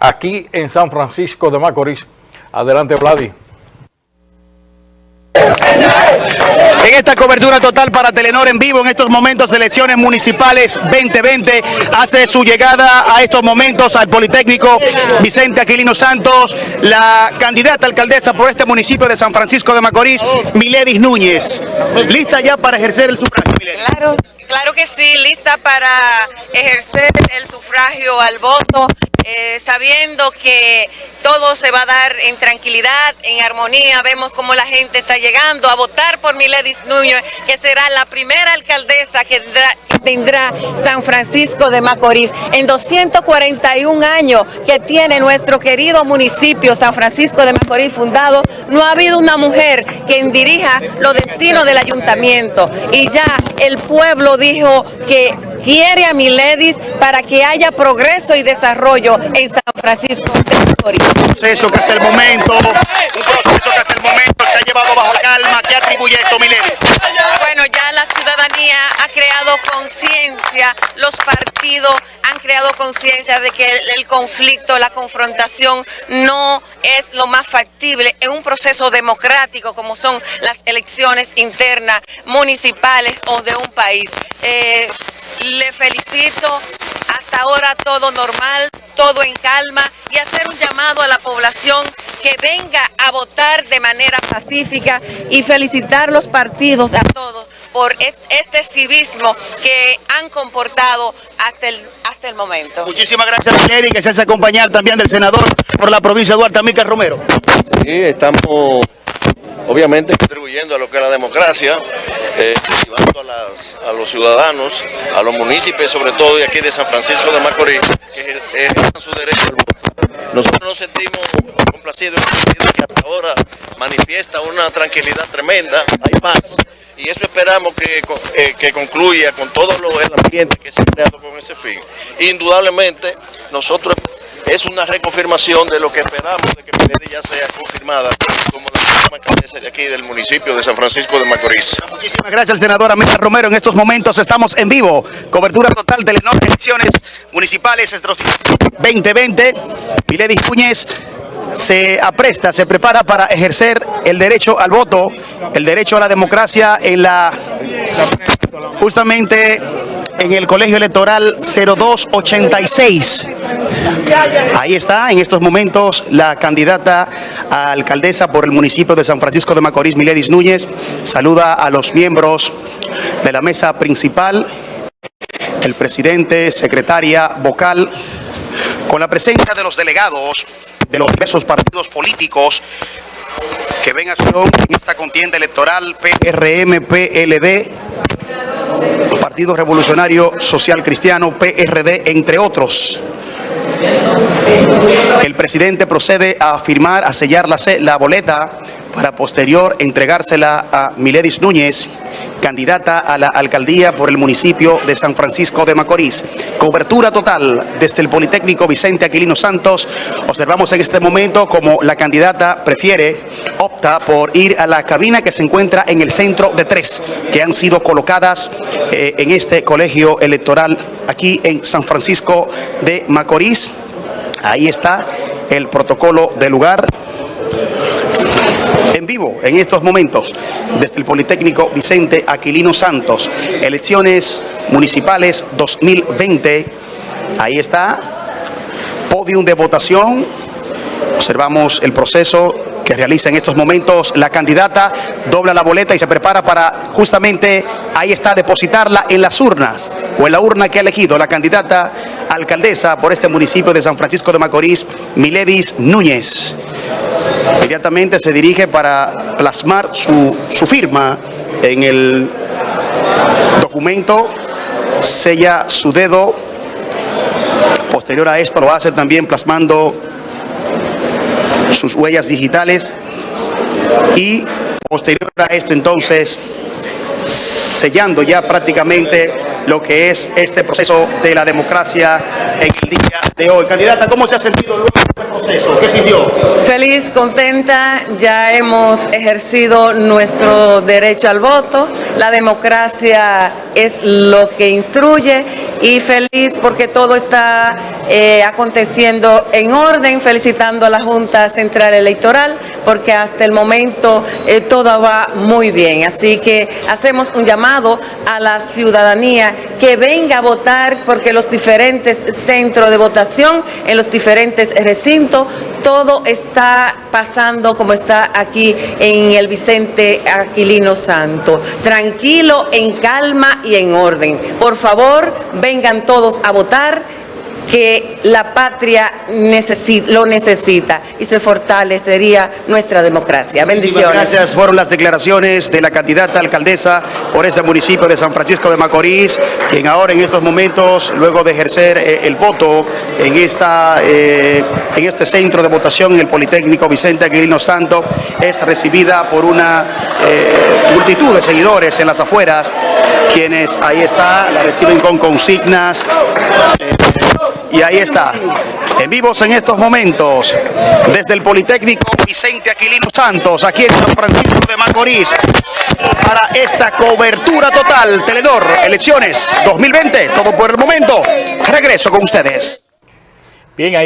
aquí en San Francisco de Macorís. Adelante, Vladi. En esta cobertura total para Telenor en vivo, en estos momentos, elecciones municipales 2020, hace su llegada a estos momentos al Politécnico Vicente Aquilino Santos, la candidata alcaldesa por este municipio de San Francisco de Macorís, Miledis Núñez. ¿Lista ya para ejercer el sufragio, Miledis? Claro, claro que sí, lista para ejercer el sufragio al voto eh, sabiendo que todo se va a dar en tranquilidad, en armonía. Vemos cómo la gente está llegando a votar por Miledis Núñez, que será la primera alcaldesa que tendrá, San Francisco de Macorís. En 241 años que tiene nuestro querido municipio San Francisco de Macorís fundado, no ha habido una mujer quien dirija los destinos del ayuntamiento. Y ya el pueblo dijo que quiere a Miledis para que haya progreso y desarrollo en San Francisco de Macorís. Un proceso que hasta el momento, un proceso que hasta el momento se ha llevado bajo calma. ¿Qué atribuye esto, Miledis? Ha creado conciencia, los partidos han creado conciencia de que el, conflicto, la confrontación no es lo más factible en un proceso democrático como son las elecciones internas, municipales o de un país. Eh, le felicito, hasta ahora todo normal, todo en calma y hacer un llamado a la población que venga a votar de manera pacífica y felicitar los partidos a todos por este civismo que han comportado hasta el, hasta el momento. Muchísimas gracias, Mileri, que se hace acompañar también del senador por la provincia de Duarte, Amílcar Romero. Sí, estamos obviamente contribuyendo a lo que es la democracia, eh, a, los ciudadanos, a los municipios, sobre todo de aquí de San Francisco de Macorís, que ejercen su derecho al voto. Nosotros nos sentimos complacidos en que hasta ahora manifiesta una tranquilidad tremenda, hay paz, y eso esperamos que, eh, que concluya con todo lo, el ambiente que se ha creado con ese fin. Indudablemente, nosotros es una reconfirmación de lo que esperamos de que Milady ya sea confirmada como la próxima alcaldesa de aquí del municipio de San Francisco de Macorís. Muchísimas gracias al senador América Romero. En estos momentos estamos en vivo. Cobertura total de las elecciones municipales 2020. Milady Núñez se apresta, se prepara para ejercer el derecho al voto, el derecho a la democracia en la justamente en el colegio electoral 0286. Ahí está, en estos momentos, la candidata a alcaldesa por el municipio de San Francisco de Macorís, Miledis Núñez, saluda a los miembros de la mesa principal, el presidente, secretaria, vocal, con la presencia de los delegados de los diversos partidos políticos que ven acción en esta contienda electoral PRM, PLD, Partido Revolucionario Social Cristiano, PRD, entre otros. El presidente procede a firmar, a sellar la, la boleta para posterior entregársela a Miledis Núñez, candidata a la alcaldía por el municipio de San Francisco de Macorís. Cobertura total desde el Politécnico Vicente Aquilino Santos. Observamos en este momento como la candidata prefiere, opta por ir a la cabina que se encuentra en el centro de tres, que han sido colocadas eh, en este colegio electoral aquí en San Francisco de Macorís. Ahí está el protocolo del lugar en vivo en estos momentos desde el Politécnico Vicente Aquilino Santos. Elecciones municipales 2020. Ahí está. Podium de votación. Observamos el proceso que realiza en estos momentos la candidata, dobla la boleta y se prepara para justamente, ahí está, depositarla en las urnas, o en la urna que ha elegido la candidata alcaldesa por este municipio de San Francisco de Macorís, Miledis Núñez. Inmediatamente se dirige para plasmar su, su firma en el documento, sella su dedo, posterior a esto lo hace también plasmando sus huellas digitales y posterior a esto entonces sellando ya prácticamente lo que es este proceso de la democracia en el día de hoy. Candidata, ¿cómo se ha sentido luego este proceso? ¿Qué sintió? Feliz, contenta, ya hemos ejercido nuestro derecho al voto, la democracia es lo que instruye y feliz porque todo está eh, aconteciendo en orden, felicitando a la Junta Central Electoral porque hasta el momento eh, todo va muy bien. Así que hacemos un llamado a la ciudadanía que venga a votar porque los diferentes centros de votación en los diferentes recintos, todo está pasando como está aquí en el Vicente Aquilino Santo. Tranquilo, en calma y en orden. Por favor, vengan todos a votar que la patria necesi- lo necesita y se fortalecería nuestra democracia. Bendiciones. gracias. Fueron las declaraciones de la candidata alcaldesa por este municipio de San Francisco de Macorís, quien ahora en estos momentos, luego de ejercer eh, el voto en, esta, eh, en este centro de votación en el Politécnico Vicente Aquilino Santo, es recibida por una eh, multitud de seguidores en las afueras, quienes ahí está, la reciben con consignas. eh, y ahí está, en vivos en estos momentos, desde el Politécnico Vicente Aquilino Santos, aquí en San Francisco de Macorís, para esta cobertura total, Telenor, elecciones 2020, todo por el momento. Regreso con ustedes. Bien, ahí